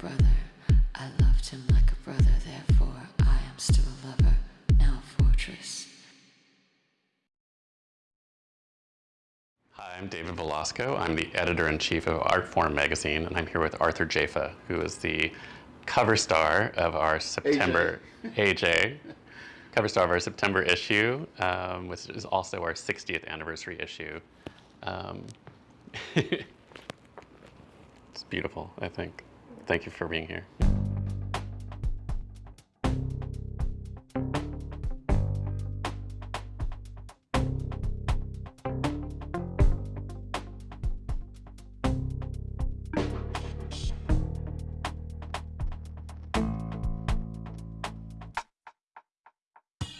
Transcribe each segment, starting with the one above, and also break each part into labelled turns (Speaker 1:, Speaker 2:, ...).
Speaker 1: brother. I loved him like a brother, therefore I am still a lover, now a fortress.
Speaker 2: Hi, I'm David Velasco. I'm the editor-in-chief of Artforum magazine, and I'm here with Arthur Jafa, who is the cover star of our September, AJ, AJ cover star of our September issue, um, which is also our 60th anniversary issue. Um, it's beautiful, I think. Thank you for being here.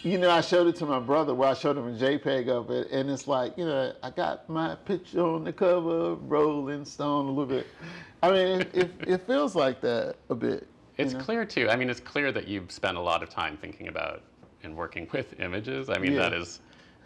Speaker 3: You know, I showed it to my brother. Well, I showed him a JPEG of it, and it's like, you know, I got my picture on the cover of Rolling Stone a little bit. I mean, it, it, it feels like that a bit.
Speaker 2: It's
Speaker 3: know?
Speaker 2: clear too. I mean, it's clear that you've spent a lot of time thinking about and working with images. I mean,
Speaker 3: Yeah.
Speaker 2: that is,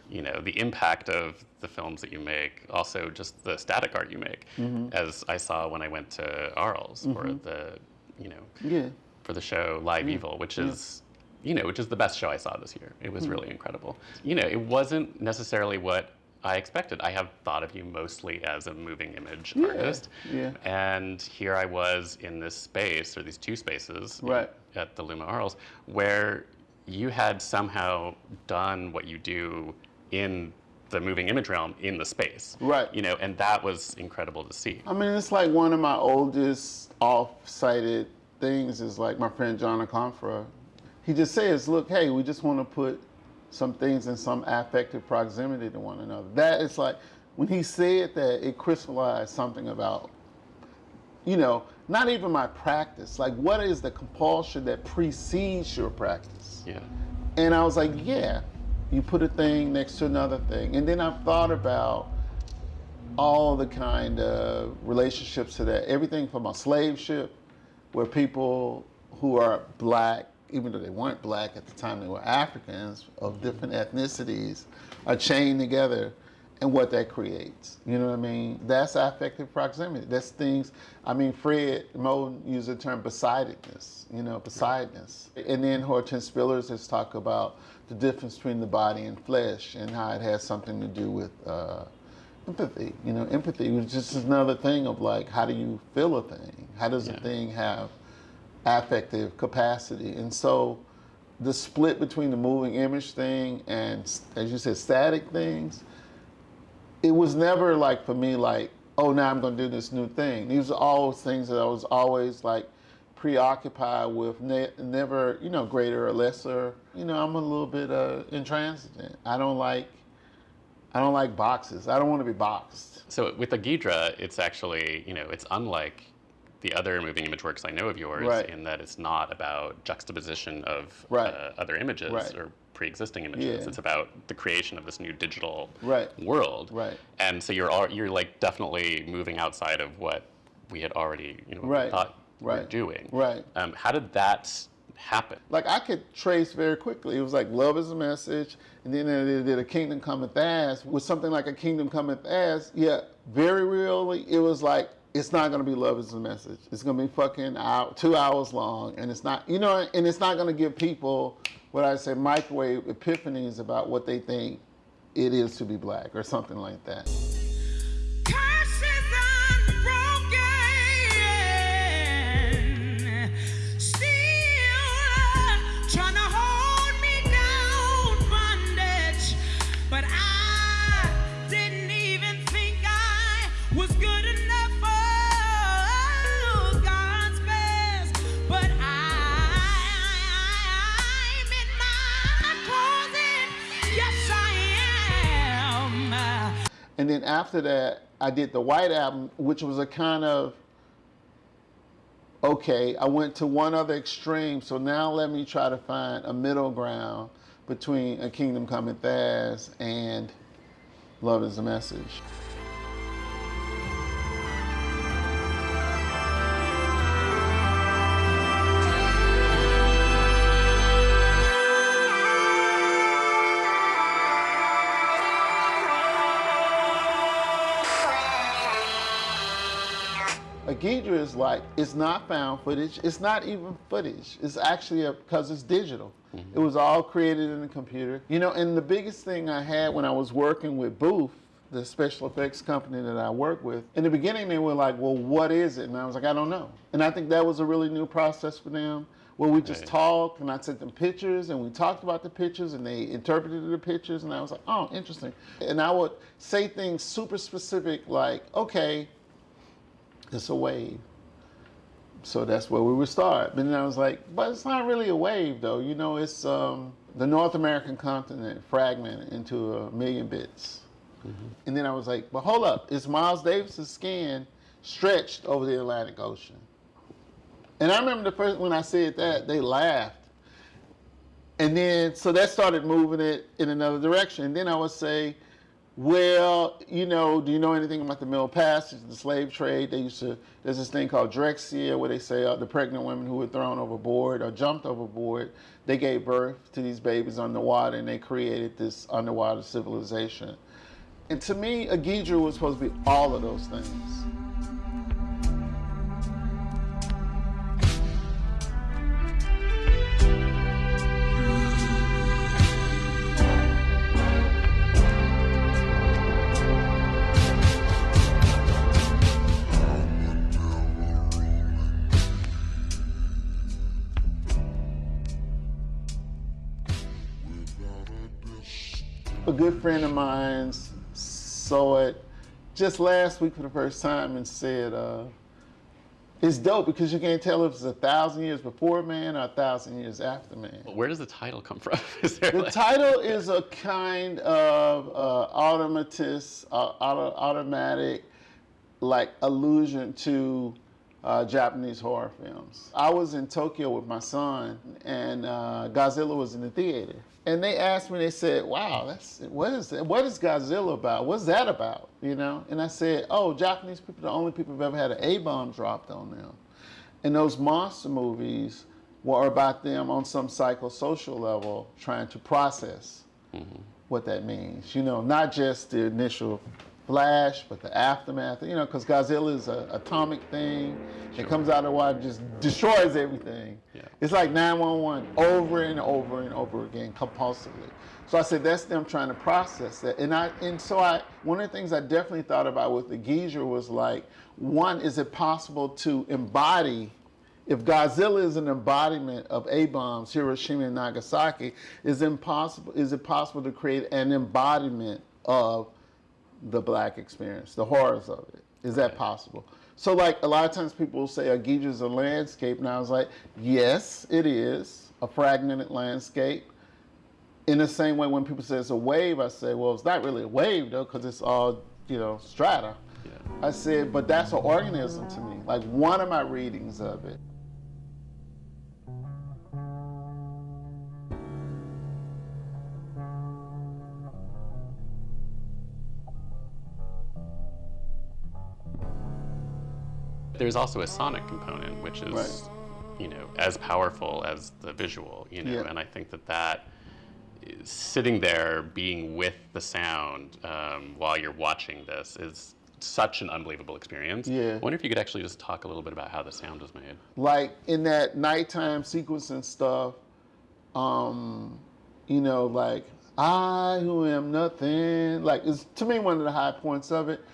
Speaker 2: you know, the impact of the films that you make. Also, just the static art you make,
Speaker 3: Mm-hmm.
Speaker 2: as I saw when I went to Arles for the, you know,
Speaker 3: Yeah.
Speaker 2: for the show Live Evil, which is, you know, which is the best show I saw this year. It was hmm. really incredible. You know, it wasn't necessarily what I expected. I have thought of you mostly as a moving image artist.
Speaker 3: yeah.
Speaker 2: And here I was in this space, or these two spaces
Speaker 3: Right.
Speaker 2: at the Luma Arles, where you had somehow done what you do in the moving image realm in the space.
Speaker 3: Right.
Speaker 2: You know, and that was incredible to see.
Speaker 3: I mean, it's like one of my oldest off-sighted things is like my friend John Akomfrah. He just says, look, hey, we just want to put some things in some affective proximity to one another. That is like, when he said that, it crystallized something about, you know, not even my practice. Like, what is the compulsion that precedes your practice?
Speaker 2: Yeah.
Speaker 3: And I was like, yeah, you put a thing next to another thing. And then I've thought about all the kind of relationships to that. Everything from a slave ship, where people who are black, even though they weren't black at the time, they were Africans of different ethnicities, are chained together and what that creates. You know what I mean? That's affective proximity. That's things, I mean, Fred Moten used the term besidedness, you know, besideness. And then Hortense Spillers has talked about the difference between the body and flesh and how it has something to do with uh, empathy. You know, empathy was just another thing of like, how do you feel a thing? How does a thing have affective capacity? And so the split between the moving image thing and, as you said, static things, it was never like for me like, oh, now I'm going to do this new thing. These are all things that I was always like preoccupied with, ne- never, you know, greater or lesser. You know, I'm a little bit uh, intransigent. I don't like, I don't like boxes. I don't want to be boxed.
Speaker 2: So with the AGHDRA, it's actually, you know, it's unlike the other moving image works I know of yours
Speaker 3: Right.
Speaker 2: in that it's not about juxtaposition of
Speaker 3: Right.
Speaker 2: uh, other images
Speaker 3: Right.
Speaker 2: or pre-existing images.
Speaker 3: Yeah.
Speaker 2: It's about the creation of this new digital
Speaker 3: Right.
Speaker 2: world.
Speaker 3: Right.
Speaker 2: And so you're al- you're like definitely moving outside of what we had already, you know,
Speaker 3: Right.
Speaker 2: thought we were doing.
Speaker 3: Right.
Speaker 2: Um, how did that happen?
Speaker 3: Like I could trace very quickly. It was like love is a message, and then they did a kingdom cometh as with something like a kingdom cometh as. Yeah, very really, it was like it's not gonna be love is a message. It's gonna be fucking out two hours long, and it's not, you know, and it's not gonna give people what I say microwave epiphanies about what they think it is to be black or something like that. After that, I did the White Album, which was a kind of okay, I went to one other extreme, so now let me try to find a middle ground between A Kingdom Cometh As and Love is a Message. A AGHDRA is like it's not found footage. It's not even footage. It's actually because it's digital. Mm-hmm. It was all created in the computer. You know, and the biggest thing I had when I was working with Booth, the special effects company that I work with, in the beginning they were like, "Well, what is it?" And I was like, "I don't know." And I think that was a really new process for them. Where we just
Speaker 2: Right.
Speaker 3: talked and I sent them pictures and we talked about the pictures and they interpreted the pictures and I was like, oh, interesting. And I would say things super specific like, okay, it's a wave. So that's where we would start. But then I was like, but it's not really a wave though. You know, it's um, the North American continent fragmented into a million bits. And then I was like, but hold up, it's Miles Davis's skin stretched over the Atlantic Ocean. And I remember the first when I said that, they laughed. And then so that started moving it in another direction. And then I would say, well, you know, do you know anything about the Middle Passage, the slave trade? They used to, there's this thing called Drexciya where they say uh, the pregnant women who were thrown overboard or jumped overboard, they gave birth to these babies underwater and they created this underwater civilization. And to me, AGHDRA was supposed to be all of those things. Good friend of mine saw it just last week for the first time and said, uh, it's dope because you can't tell if it's a thousand years before man or a thousand years after man.
Speaker 2: Where does the title come from? Is there
Speaker 3: The
Speaker 2: like-
Speaker 3: title is a kind of uh, automatist, uh, auto, automatic, like allusion to uh, Japanese horror films. I was in Tokyo with my son, and uh, Godzilla was in the theater. And they asked me, they said, "Wow, that's what is that? What is Godzilla about? What's that about?" You know? And I said, "Oh, Japanese people, are the only people who've ever had an A bomb dropped on them." And those monster movies were about them on some psychosocial level trying to process what that means. You know, not just the initial flash, but the aftermath. You know, because Godzilla is an atomic thing. It comes out of the water, just destroys everything.
Speaker 2: Yeah.
Speaker 3: It's like 911 over and over and over again compulsively. So I said that's them trying to process that. And I and so I one of the things I definitely thought about with the Geezer was like, one, is it possible to embody if Godzilla is an embodiment of A bombs, Hiroshima and Nagasaki, is impossible is it possible to create an embodiment of the black experience, the horrors of it? Is that possible? So like a lot of times people will say AGHDRA is a landscape, and I was like, yes, it is a fragmented landscape. In the same way, when people say it's a wave, I say, well, it's not really a wave though, because it's all you know strata.
Speaker 2: Yeah.
Speaker 3: I said, but that's an organism to me. Like one of my readings of it.
Speaker 2: There's also a sonic component, which is,
Speaker 3: Right.
Speaker 2: you know, as powerful as the visual, you know,
Speaker 3: Yeah.
Speaker 2: and I think that that sitting there being with the sound um, while you're watching this is such an unbelievable experience.
Speaker 3: Yeah.
Speaker 2: I wonder if you could actually just talk a little bit about how the sound was made.
Speaker 3: like in that nighttime sequence and stuff, um, you know, like I who am nothing, like it's to me one of the high points of it.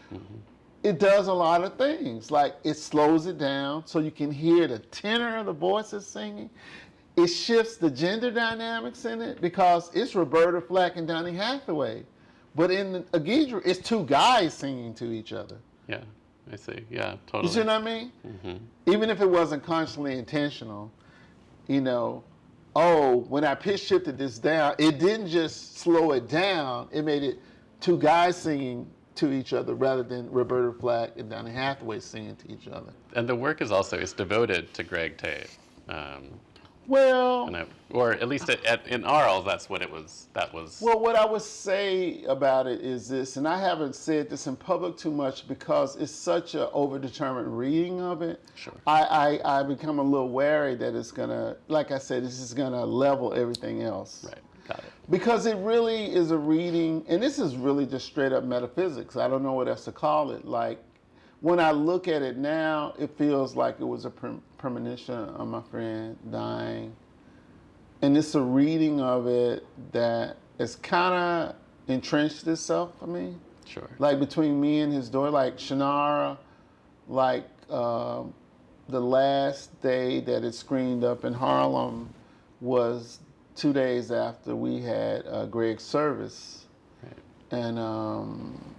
Speaker 3: It does a lot of things. Like it slows it down so you can hear the tenor of the voices singing. It shifts the gender dynamics in it because it's Roberta Flack and Donny Hathaway. But in AGHDRA, it's two guys singing to each other.
Speaker 2: Yeah, I see. Yeah, totally.
Speaker 3: You see what I mean? Mm-hmm. Even if it wasn't consciously intentional, you know, oh, when I pitch shifted this down, it didn't just slow it down, it made it two guys singing to each other rather than Roberta Flack and Donny Hathaway singing to each other.
Speaker 2: And the work is also is devoted to Greg Tate. Um,
Speaker 3: Well,
Speaker 2: and I, or at least at, at, in Arles, that's what it was. That was.
Speaker 3: Well, what I would say about it is this, and I haven't said this in public too much because it's such a overdetermined reading of it.
Speaker 2: Sure.
Speaker 3: I, I, I become a little wary that it's gonna, like I said, this is gonna level everything else.
Speaker 2: right. It.
Speaker 3: Because it really is a reading, and this is really just straight up metaphysics. I don't know what else to call it. Like, when I look at it now, it feels like it was a prem- premonition of my friend dying. And it's a reading of it that has kind of entrenched itself for me.
Speaker 2: Sure.
Speaker 3: Like between me and his daughter, like Chinara, like um, the last day that it screened up in Harlem was two days after we had uh, Greg's service.
Speaker 2: Right.
Speaker 3: And um,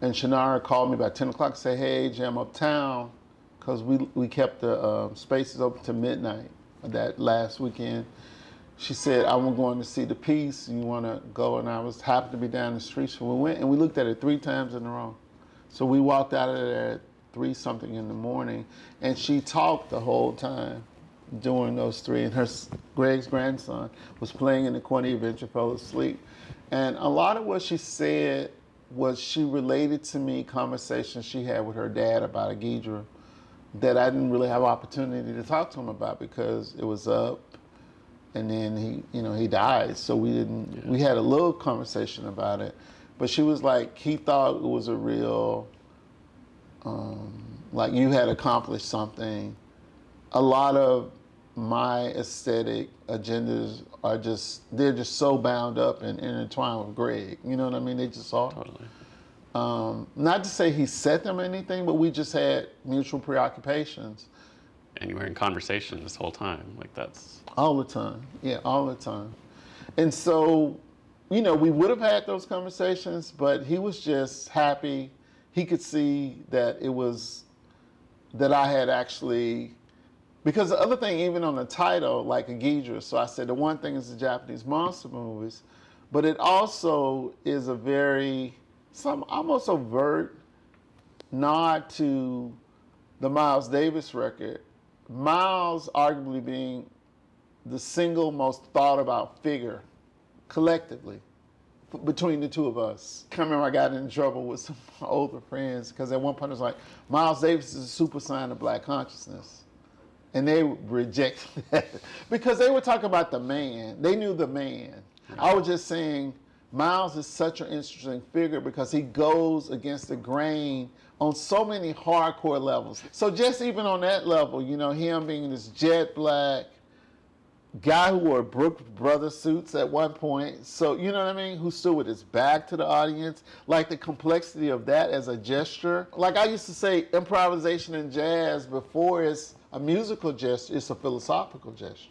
Speaker 3: and Chinara called me about 10 o'clock and said, hey, AJ, I'm uptown. Because we, we kept the uh, spaces open to midnight that last weekend. She said, I'm going to see the piece. You want to go? And I was happy to be down the street. So we went and we looked at it three times in a row. So we walked out of there at three something in the morning. And she talked the whole time during those three. And her Greg's grandson was playing in the corner, he eventually fell asleep. And a lot of what she said was she related to me conversations she had with her dad about a AGHDRA that I didn't really have opportunity to talk to him about because it was up and then he you know he died so we didn't we had a little conversation about it but she was like he thought it was a real um, like you had accomplished something a lot of my aesthetic agendas are just they're just so bound up and intertwined with Greg you know what I mean they just are
Speaker 2: Totally.
Speaker 3: um, not to say he set them anything but we just had mutual preoccupations
Speaker 2: And you were in conversation this whole time. Like that's
Speaker 3: All the time. Yeah, all the time. And so, you know, we would have had those conversations, but he was just happy. He could see that it was that I had actually because the other thing, even on the title, like AGHDRA, so I said the one thing is the Japanese monster movies, but it also is a very some almost overt nod to the Miles Davis record. Miles arguably being the single most thought about figure collectively between the two of us. I remember I got in trouble with some older friends because at one point it was like, Miles Davis is a super sign of black consciousness. And they reject that because they were talking about the man. They knew the man. I was just saying, Miles is such an interesting figure because he goes against the grain on so many hardcore levels. So just even on that level, you know, him being this jet black guy who wore Brooks Brothers suits at one point. So you know what I mean? Who stood with his back to the audience, like the complexity of that as a gesture. Like I used to say, improvisation in jazz before it's a musical gesture, it's a philosophical gesture.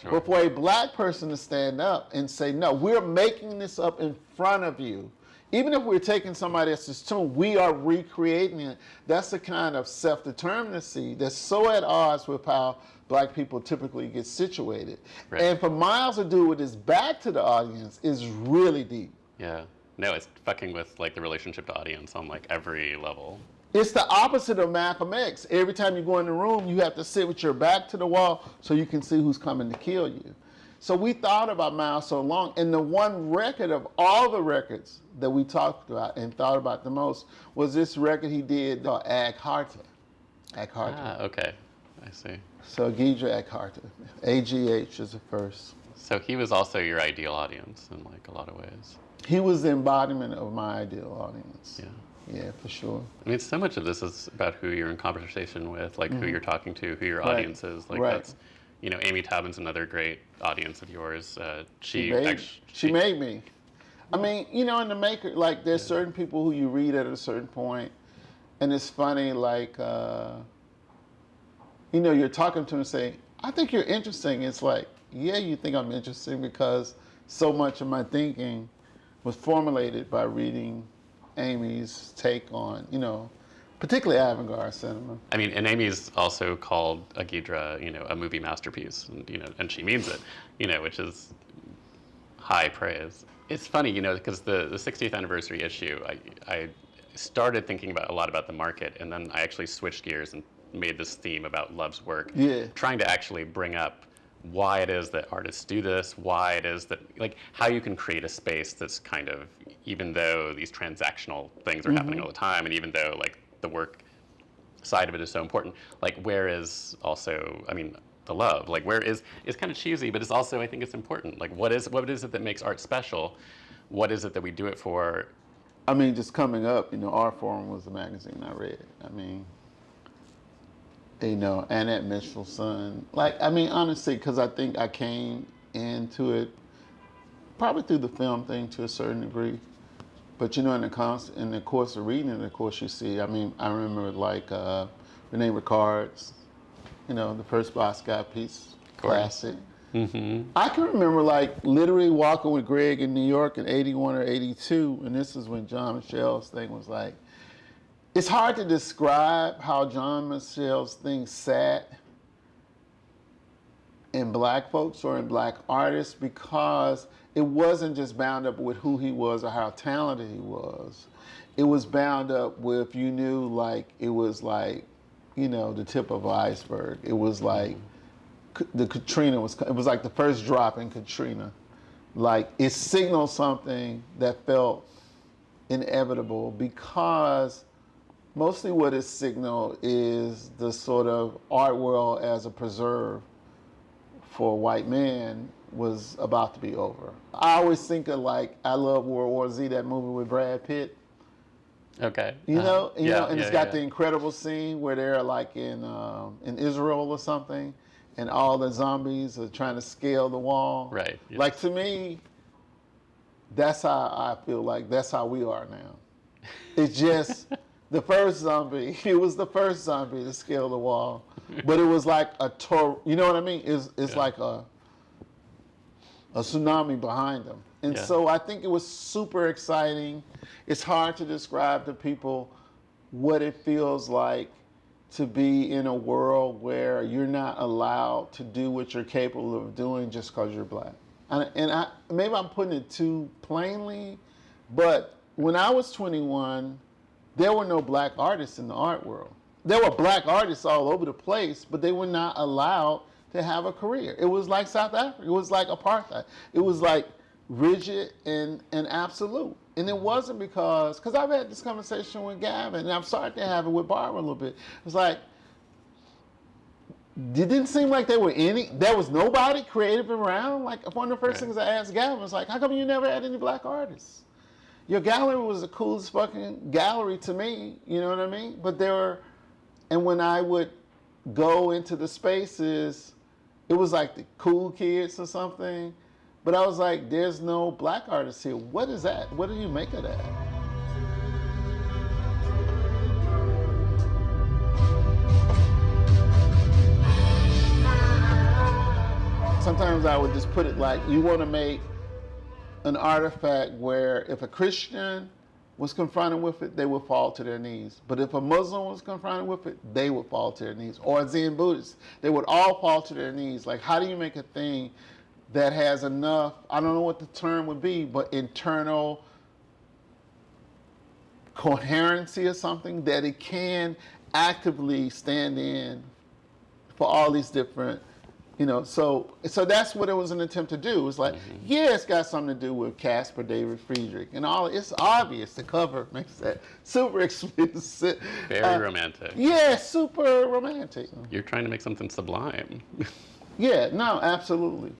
Speaker 2: sure.
Speaker 3: But for a black person to stand up and say, no, we're making this up in front of you. Even if we're taking somebody else's tune, we are recreating it. That's the kind of self-determinacy that's so at odds with how black people typically get situated.
Speaker 2: Right.
Speaker 3: And for Miles to do it with his back to the audience is really deep.
Speaker 2: yeah. No, it's fucking with like the relationship to audience on like every level.
Speaker 3: It's the opposite of Malcolm X. Every time you go in the room, you have to sit with your back to the wall so you can see who's coming to kill you. So we thought about Miles so long, and the one record of all the records that we talked about and thought about the most was this record he did called Agharta. Ag Harta.
Speaker 2: Ah, okay. I see.
Speaker 3: So AGHDRA Ag Harta. AGH is the first.
Speaker 2: So he was also your ideal audience in like a lot of ways.
Speaker 3: He was the embodiment of my ideal audience.
Speaker 2: Yeah.
Speaker 3: Yeah, for sure.
Speaker 2: I mean, so much of this is about who you're in conversation with, like who you're talking to, who your
Speaker 3: Mm-hmm. Right.
Speaker 2: audience is. Like
Speaker 3: Right.
Speaker 2: that's, you know, Amy Taubin's another great audience of yours. Uh, she
Speaker 3: She made,
Speaker 2: act-
Speaker 3: she made me. I mean, you know, in the maker, like, there's certain people who you read at a certain point, and it's funny, like, uh, you know, you're talking to them and say, I think you're interesting. It's like, yeah, you think I'm interesting because so much of my thinking was formulated by reading Amy's take on, you know, particularly avant-garde cinema.
Speaker 2: I mean, and Amy's also called AGHDRA, you know, a movie masterpiece, and you know, and she means it, you know, which is high praise. It's funny, you know, because the, the 60th anniversary issue, I, I started thinking about a lot about the market, and then I actually switched gears and made this theme about Love's work,
Speaker 3: Yeah.
Speaker 2: trying to actually bring up why it is that artists do this, why it is that, like, how you can create a space that's kind of, even though these transactional things are happening mm-hmm. all the time, and even though, like, the work side of it is so important. Like, where is also, I mean, the love? Like, where is, it's kind of cheesy, but it's also, I think it's important. Like, what is, what is it that makes art special? What is it that we do it for?
Speaker 3: I mean, just coming up, you know, Artforum was the magazine I read. I mean, you know, and Annette Michelson. Like, I mean, honestly, because I think I came into it probably through the film thing to a certain degree. But you know, in the cons- in the course of reading it, of course, you see. I mean, I remember like uh, Rene Ricard's, you know, the first Basquiat piece, classic. I can remember like literally walking with Greg in New York in '81 or '82, and this is when Jean-Michel's thing was like. It's hard to describe how Jean-Michel's thing sat in black folks or in black artists because it wasn't just bound up with who he was or how talented he was. It was bound up with you knew like it was like, you know, the tip of an iceberg. It was like mm-hmm. the Katrina was it was like the first drop in Katrina. Like it signaled something that felt inevitable because mostly what it signaled is the sort of art world as a preserve for white man was about to be over. I always think of like I love World War Z, that movie with Brad Pitt.
Speaker 2: Okay.
Speaker 3: You
Speaker 2: Uh,
Speaker 3: know, you
Speaker 2: yeah,
Speaker 3: know, and
Speaker 2: yeah,
Speaker 3: it's got
Speaker 2: yeah.
Speaker 3: the incredible scene where they're like in um, in Israel or something, and all the zombies are trying to scale the wall.
Speaker 2: Right, yes.
Speaker 3: Like to me, that's how I feel like that's how we are now. It's just the first zombie. It was the first zombie to scale the wall, but it was like a tor. You know what I mean? It's it's
Speaker 2: Yeah.
Speaker 3: like a a tsunami behind them. And
Speaker 2: Yeah.
Speaker 3: so I think it was super exciting. It's hard to describe to people what it feels like to be in a world where you're not allowed to do what you're capable of doing just because you're black. And, and I, maybe I'm putting it too plainly, but when I was 21, there were no black artists in the art world. There were black artists all over the place, but they were not allowed to have a career. It was like South Africa. It was like apartheid. It was like rigid and, and absolute. And it wasn't because, because I've had this conversation with Gavin, and I'm starting to have it with Barbara a little bit. It's like, it didn't seem like there were any, there was nobody creative around. Like, one of the first
Speaker 2: Right.
Speaker 3: things I asked Gavin was like, how come you never had any black artists? Your gallery was the coolest fucking gallery to me, you know what I mean? But there were, and when I would go into the spaces, it was like the cool kids or something. But I was like, there's no black artists here. What is that? What do you make of that? Sometimes I would just put it like, you want to make an artifact where if a Christian was confronted with it, they would fall to their knees. But if a Muslim was confronted with it, they would fall to their knees. Or a Zen Buddhist, they would all fall to their knees. Like, how do you make a thing that has enough, I don't know what the term would be, but internal coherency or something that it can actively stand in for all these different you know so so that's what it was an attempt to do. It's like yeah it's got something to do with Caspar David Friedrich and all it's obvious the cover makes that super explicit
Speaker 2: Very
Speaker 3: Uh,
Speaker 2: romantic.
Speaker 3: yeah super romantic.
Speaker 2: You're trying to make something sublime.
Speaker 3: yeah no absolutely